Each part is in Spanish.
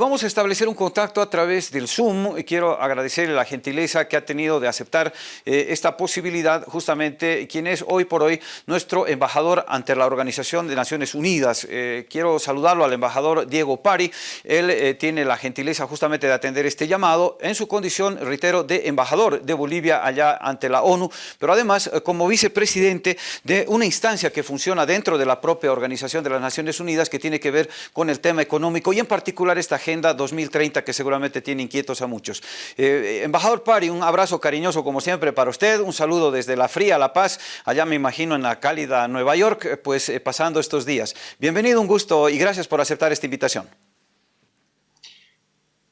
vamos a establecer un contacto a través del Zoom. Quiero agradecerle la gentileza que ha tenido de aceptar eh, esta posibilidad, justamente quien es hoy por hoy nuestro embajador ante la Organización de Naciones Unidas. Eh, quiero saludarlo al embajador Diego Pari. Él eh, tiene la gentileza justamente de atender este llamado en su condición, reitero, de embajador de Bolivia allá ante la ONU, pero además como vicepresidente de una instancia que funciona dentro de la propia Organización de las Naciones Unidas que tiene que ver con el tema económico y en particular esta Agenda 2030 que seguramente tiene inquietos a muchos. Eh, embajador Pari, un abrazo cariñoso como siempre para usted, un saludo desde la fría La Paz, allá me imagino en la cálida Nueva York, eh, pues eh, pasando estos días. Bienvenido, un gusto y gracias por aceptar esta invitación.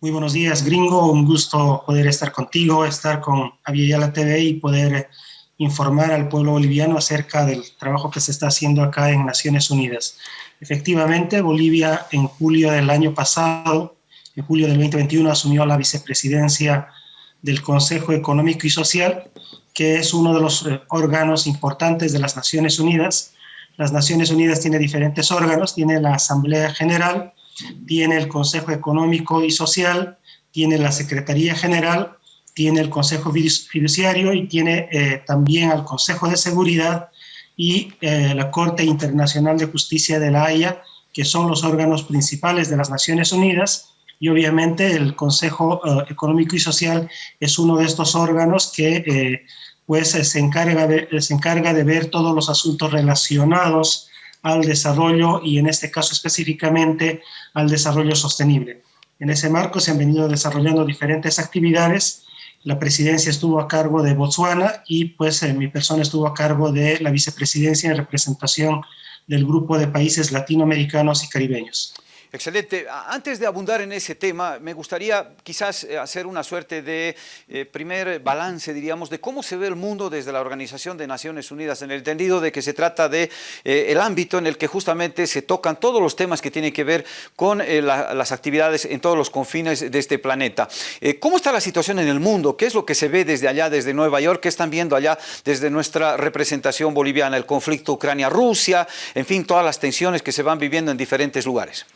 Muy buenos días, gringo. Un gusto poder estar contigo, estar con Aviala TV y poder informar al pueblo boliviano acerca del trabajo que se está haciendo acá en Naciones Unidas. Efectivamente, Bolivia en julio del año pasado, en julio del 2021, asumió la vicepresidencia del Consejo Económico y Social, que es uno de los eh, órganos importantes de las Naciones Unidas. Las Naciones Unidas tiene diferentes órganos, tiene la Asamblea General, tiene el Consejo Económico y Social, tiene la Secretaría General, tiene el Consejo Fiduciario y tiene eh, también al Consejo de Seguridad y eh, la Corte Internacional de Justicia de la Haya, que son los órganos principales de las Naciones Unidas, y obviamente el Consejo eh, Económico y Social es uno de estos órganos que eh, pues se encarga, de, se encarga de ver todos los asuntos relacionados al desarrollo y en este caso específicamente al desarrollo sostenible. En ese marco se han venido desarrollando diferentes actividades la presidencia estuvo a cargo de Botswana y pues eh, mi persona estuvo a cargo de la vicepresidencia en representación del grupo de países latinoamericanos y caribeños. Excelente. Antes de abundar en ese tema, me gustaría quizás eh, hacer una suerte de eh, primer balance, diríamos, de cómo se ve el mundo desde la Organización de Naciones Unidas, en el entendido de que se trata de eh, el ámbito en el que justamente se tocan todos los temas que tienen que ver con las actividades en todos los confines de este planeta. ¿Cómo está la situación en el mundo? ¿Qué es lo que se ve desde allá, desde Nueva York? ¿Qué están viendo allá desde nuestra representación boliviana? El conflicto Ucrania-Rusia, en fin, todas las tensiones que se van viviendo en diferentes lugares.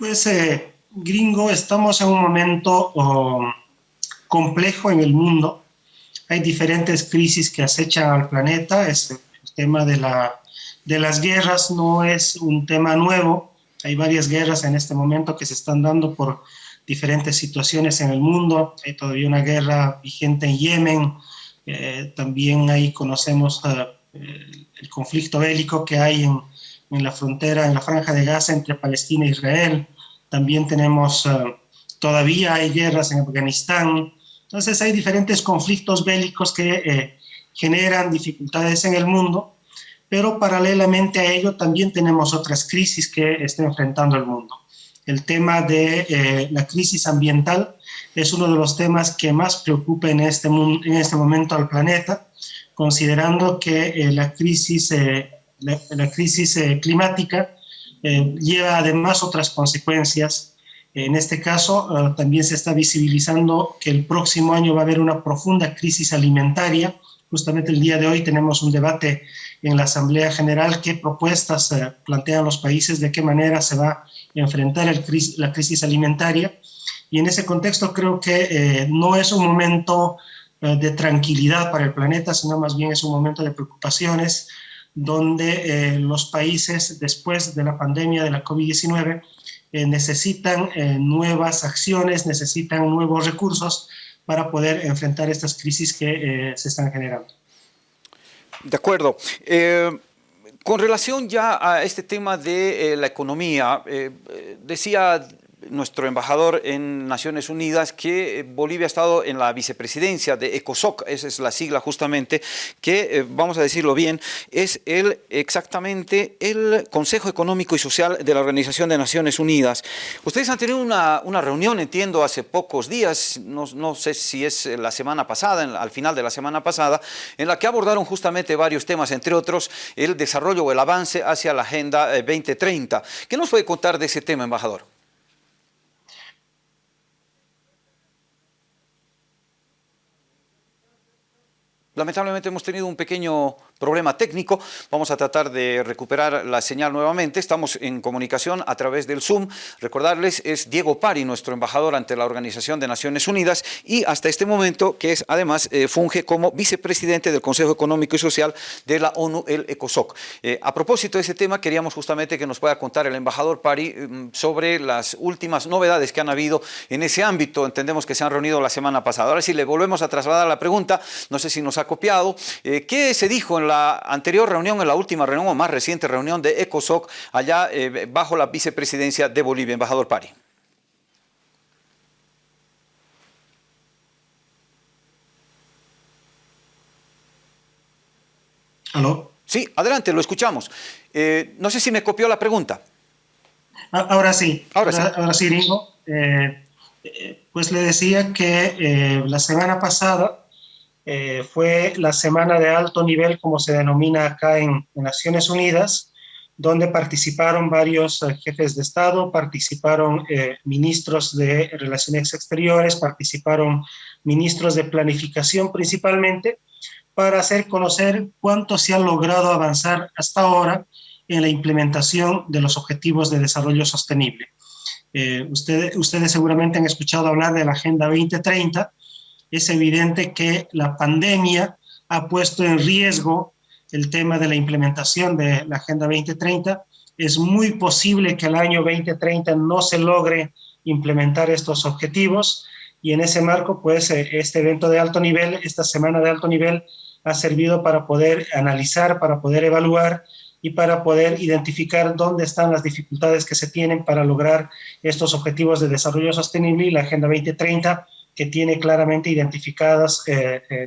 Pues, eh, gringo, estamos en un momento oh, complejo en el mundo. Hay diferentes crisis que acechan al planeta. Este, el tema de, la, de las guerras no es un tema nuevo. Hay varias guerras en este momento que se están dando por diferentes situaciones en el mundo. Hay todavía una guerra vigente en Yemen. Eh, también ahí conocemos uh, el conflicto bélico que hay en, en la frontera, en la franja de Gaza entre Palestina e Israel. También tenemos, eh, todavía hay guerras en Afganistán. Entonces hay diferentes conflictos bélicos que eh, generan dificultades en el mundo, pero paralelamente a ello también tenemos otras crisis que está enfrentando el mundo. El tema de eh, la crisis ambiental es uno de los temas que más preocupa en este, en este momento al planeta, considerando que la crisis la, crisis eh, climática eh, lleva además otras consecuencias. En este caso, eh, también se está visibilizando que el próximo año va a haber una profunda crisis alimentaria. Justamente el día de hoy tenemos un debate en la Asamblea General qué propuestas plantean los países, de qué manera se va a enfrentar el la crisis alimentaria. Y en ese contexto creo que no es un momento de tranquilidad para el planeta, sino más bien es un momento de preocupaciones, donde eh, los países después de la pandemia de la COVID-19 eh, necesitan eh, nuevas acciones, necesitan nuevos recursos para poder enfrentar estas crisis que se están generando. De acuerdo. con relación ya a este tema de la economía, decía nuestro embajador en Naciones Unidas que eh, Bolivia ha estado en la vicepresidencia de ECOSOC, esa es la sigla justamente, que, eh, vamos a decirlo bien, es el, exactamente el Consejo Económico y Social de la Organización de Naciones Unidas. Ustedes han tenido una, reunión, entiendo, hace pocos días, no, sé si es la semana pasada, al final de la semana pasada, en la que abordaron justamente varios temas, entre otros el desarrollo o el avance hacia la Agenda 2030. Eh, ¿Qué nos puede contar de ese tema, embajador? Lamentablemente hemos tenido un pequeño problema técnico. Vamos a tratar de recuperar la señal nuevamente. Estamos en comunicación a través del Zoom. Recordarles, es Diego Pari, nuestro embajador ante la Organización de Naciones Unidas y hasta este momento que es además eh, funge como vicepresidente del Consejo Económico y Social de la ONU, el ECOSOC. Eh, a propósito de ese tema, queríamos justamente que nos pueda contar el embajador Pari mm, sobre las últimas novedades que han habido en ese ámbito. Entendemos que se han reunido la semana pasada. Ahora sí, le volvemos a trasladar la pregunta. No sé si nos ha copiado. Eh, ¿Qué se dijo en la anterior reunión, en la última reunión o más reciente reunión de ECOSOC allá eh, bajo la vicepresidencia de Bolivia? Embajador Pari. ¿Aló? Sí, adelante, lo escuchamos. Eh, no sé si me copió la pregunta. Ah, ahora sí. Ahora, sí. Ahora sí, Ringo. pues le decía que la semana pasada eh, fue la semana de alto nivel, como se denomina acá en, Naciones Unidas, donde participaron varios eh, jefes de Estado, participaron eh, ministros de Relaciones Exteriores, participaron ministros de Planificación principalmente, para hacer conocer cuánto se ha logrado avanzar hasta ahora en la implementación de los Objetivos de Desarrollo Sostenible. ustedes, ustedes seguramente han escuchado hablar de la Agenda 2030, es evidente que la pandemia ha puesto en riesgo el tema de la implementación de la Agenda 2030. Es muy posible que el año 2030 no se logre implementar estos objetivos y en ese marco, pues, eh, este evento de alto nivel, esta semana de alto nivel, ha servido para poder analizar, para poder evaluar y para poder identificar dónde están las dificultades que se tienen para lograr estos objetivos de desarrollo sostenible y la Agenda 2030 que tiene claramente identificadas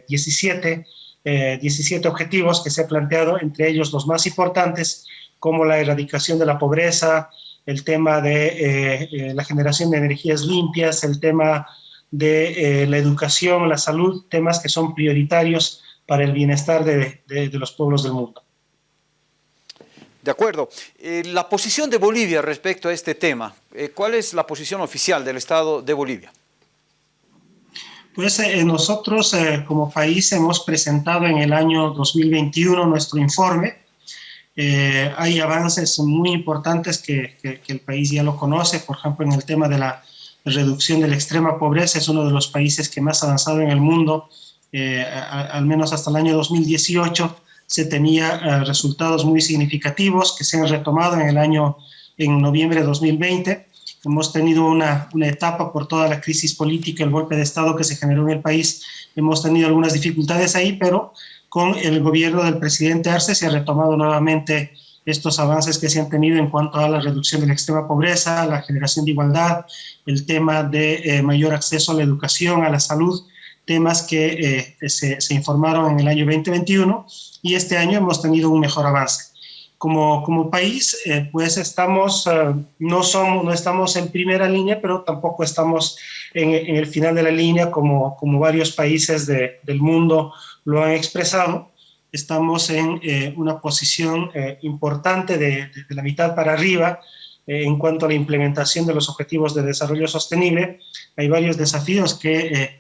17, eh, 17 eh, objetivos que se ha planteado, entre ellos los más importantes, como la erradicación de la pobreza, el tema de eh, la generación de energías limpias, el tema de la educación, la salud, temas que son prioritarios para el bienestar de los pueblos del mundo. De acuerdo. la posición de Bolivia respecto a este tema, ¿cuál es la posición oficial del Estado de Bolivia? Pues eh, nosotros eh, como país hemos presentado en el año 2021 nuestro informe. Eh, hay avances muy importantes que, el país ya lo conoce, por ejemplo, en el tema de la reducción de la extrema pobreza, es uno de los países que más avanzado en el mundo, al menos hasta el año 2018 se tenía resultados muy significativos que se han retomado en el año, en noviembre de 2020. Hemos tenido una, etapa por toda la crisis política, el golpe de Estado que se generó en el país. Hemos tenido algunas dificultades ahí, pero con el gobierno del presidente Arce se ha retomado nuevamente estos avances que se han tenido en cuanto a la reducción de la extrema pobreza, la generación de igualdad, el tema de eh, mayor acceso a la educación, a la salud, temas que eh, se informaron en el año 2021 y este año hemos tenido un mejor avance como, como país, eh, pues estamos, eh, no, somos, no estamos en primera línea, pero tampoco estamos en, en el final de la línea como, como varios países de, del mundo lo han expresado. Estamos en eh, una posición importante de, de, la mitad para arriba en cuanto a la implementación de los objetivos de desarrollo sostenible. Hay varios desafíos que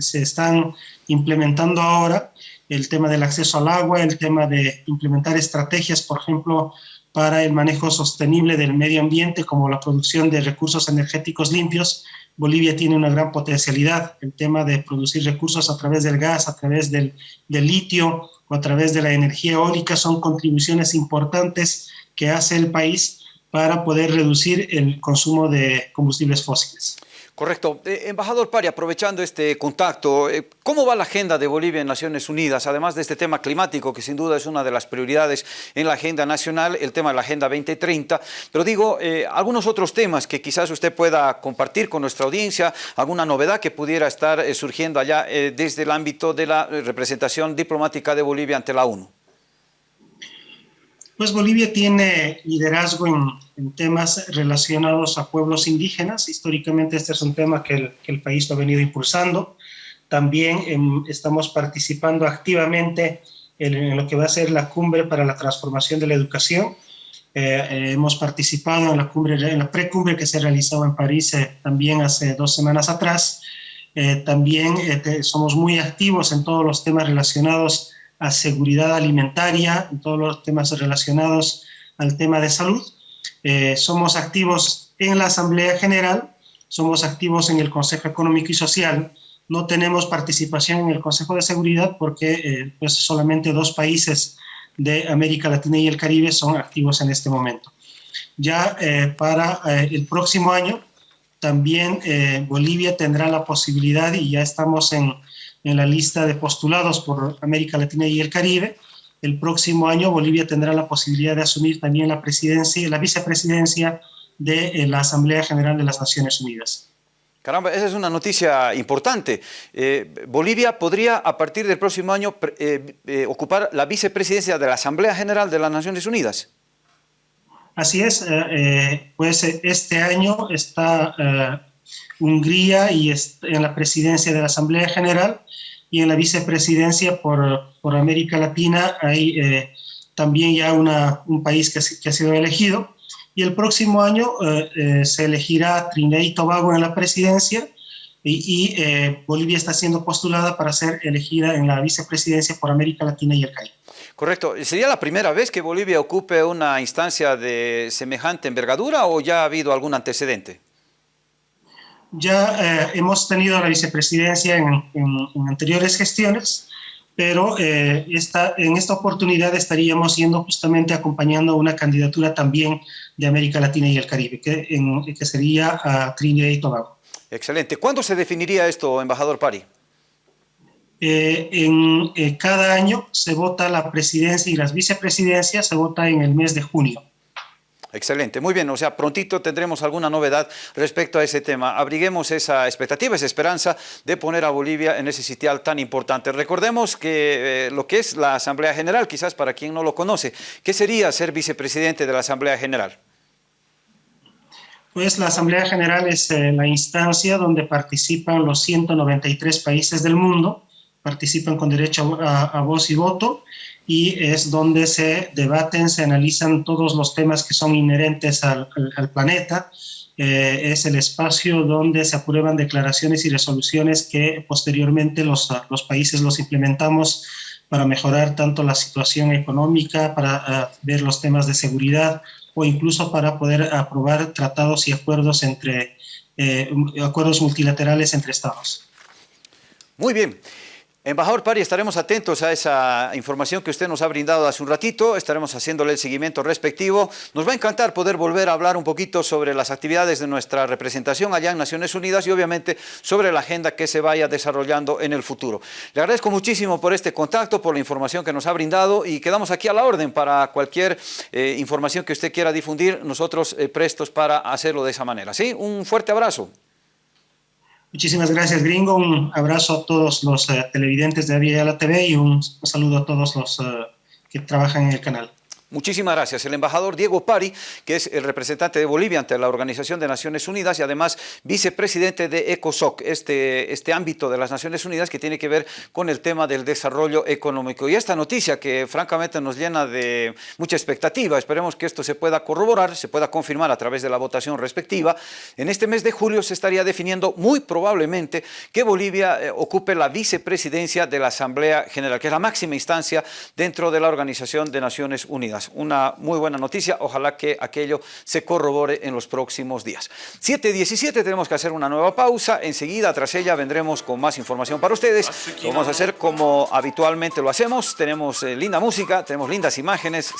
se están implementando ahora el tema del acceso al agua, el tema de implementar estrategias, por ejemplo, para el manejo sostenible del medio ambiente, como la producción de recursos energéticos limpios. Bolivia tiene una gran potencialidad, el tema de producir recursos a través del gas, a través del, del litio o a través de la energía eólica, son contribuciones importantes que hace el país para poder reducir el consumo de combustibles fósiles. Correcto. Eh, embajador Pari, aprovechando este contacto, eh, ¿cómo va la agenda de Bolivia en Naciones Unidas? Además de este tema climático, que sin duda es una de las prioridades en la agenda nacional, el tema de la Agenda 2030, pero digo, eh, algunos otros temas que quizás usted pueda compartir con nuestra audiencia, alguna novedad que pudiera estar surgiendo allá desde el ámbito de la representación diplomática de Bolivia ante la ONU. Pues Bolivia tiene liderazgo en, temas relacionados a pueblos indígenas. Históricamente este es un tema que el, país lo ha venido impulsando. También em, estamos participando activamente en, lo que va a ser la cumbre para la transformación de la educación. Eh, eh, hemos participado en la, cumbre, en la precumbre que se realizó en París eh, también hace dos semanas atrás. también somos muy activos en todos los temas relacionados a seguridad alimentaria, en todos los temas relacionados al tema de salud. somos activos en la Asamblea General, somos activos en el Consejo Económico y Social, no tenemos participación en el Consejo de Seguridad porque eh, pues solamente dos países de América Latina y el Caribe son activos en este momento. Ya eh, para eh, el próximo año también Bolivia tendrá la posibilidad y ya estamos en, en la lista de postulados por América Latina y el Caribe. El próximo año Bolivia tendrá la posibilidad de asumir también la presidencia, la vicepresidencia de la Asamblea General de las Naciones Unidas. Caramba, esa es una noticia importante. Eh, Bolivia podría a partir del próximo año eh, eh, ocupar la vicepresidencia de la Asamblea General de las Naciones Unidas. Así es, pues este año está Hungría y en la presidencia de la Asamblea General y en la vicepresidencia por, por América Latina hay también ya un país que, ha sido elegido y el próximo año eh, eh, se elegirá Trinidad y Tobago en la presidencia y, eh, Bolivia está siendo postulada para ser elegida en la vicepresidencia por América Latina y el Caribe. Correcto. ¿Sería la primera vez que Bolivia ocupe una instancia de semejante envergadura o ya ha habido algún antecedente? Ya hemos tenido la vicepresidencia en, en anteriores gestiones, pero eh, esta, en esta oportunidad estaríamos yendo justamente acompañando una candidatura también de América Latina y el Caribe, que, que sería a Trinidad y Tobago. Excelente. ¿Cuándo se definiría esto, embajador Pari? Eh, en eh, cada año se vota la presidencia y las vicepresidencias, se vota en el mes de junio. Excelente, muy bien, o sea, prontito tendremos alguna novedad respecto a ese tema. Abriguemos esa expectativa, esa esperanza de poner a Bolivia en ese sitial tan importante. Recordemos que eh, lo que es la Asamblea General, quizás para quien no lo conoce, ¿qué sería ser vicepresidente de la Asamblea General? Pues la Asamblea General es eh, la instancia donde participan los 193 países del mundo, participan con derecho a voz y voto, y es donde se debaten, se analizan todos los temas que son inherentes al, planeta. Eh, es el espacio donde se aprueban declaraciones y resoluciones que posteriormente los, los países los implementamos para mejorar tanto la situación económica, para eh, ver los temas de seguridad o incluso para poder aprobar tratados y acuerdos entre eh, acuerdos multilaterales entre estados. Muy bien. Embajador Pari, estaremos atentos a esa información que usted nos ha brindado hace un ratito, estaremos haciéndole el seguimiento respectivo. Nos va a encantar poder volver a hablar un poquito sobre las actividades de nuestra representación allá en Naciones Unidas y obviamente sobre la agenda que se vaya desarrollando en el futuro. Le agradezco muchísimo por este contacto, por la información que nos ha brindado y quedamos aquí a la orden para cualquier eh, información que usted quiera difundir, nosotros eh, prestos para hacerlo de esa manera. ¿sí? Un fuerte abrazo. Muchísimas gracias, Gringo. Un abrazo a todos los eh, televidentes de la TV y un, saludo a todos los eh, que trabajan en el canal. Muchísimas gracias. El embajador Diego Pari, que es el representante de Bolivia ante la Organización de Naciones Unidas y además vicepresidente de ECOSOC, este, este ámbito de las Naciones Unidas que tiene que ver con el tema del desarrollo económico. Y esta noticia que francamente nos llena de mucha expectativa, esperemos que esto se pueda corroborar, se pueda confirmar a través de la votación respectiva. En este mes de julio se estaría definiendo muy probablemente que Bolivia eh, ocupe la vicepresidencia de la Asamblea General, que es la máxima instancia dentro de la Organización de Naciones Unidas. Una muy buena noticia, ojalá que aquello se corrobore en los próximos días. 7.17 tenemos que hacer una nueva pausa, enseguida tras ella vendremos con más información para ustedes. Lo vamos a hacer como habitualmente lo hacemos, tenemos eh, linda música, tenemos lindas imágenes,